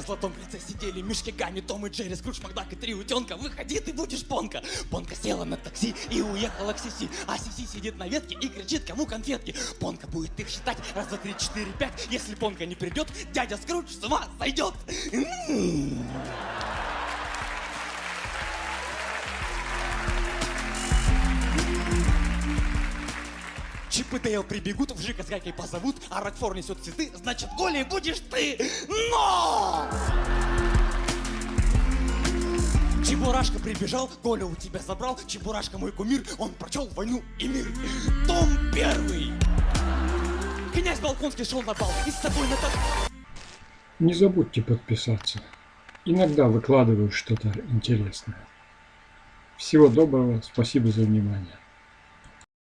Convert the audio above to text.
золотом кольце сидели мишки Гамми, Том и Джерри, Скрудж, Макдак и три утенка. Выходи, ты будешь Понка. Понка села на такси и уехала к Сиси. А Сиси сидит на ветке и кричит, кому конфетки. Понка будет их считать раз, два, три, четыре, пять. Если Понка не придет, дядя Скрудж с ума сойдет. М-м-м. Чип и Дейл прибегут, Жика с Гайкой позовут, а Рокфор несет цветы, значит, голей будешь ты! Но! Чебурашка прибежал, Коля у тебя забрал, Чебурашка мой кумир, он прочел войну и мир. Том первый! Князь Балконский шел на бал, и с тобой на так... Не забудьте подписаться. Иногда выкладываю что-то интересное. Всего доброго, спасибо за внимание.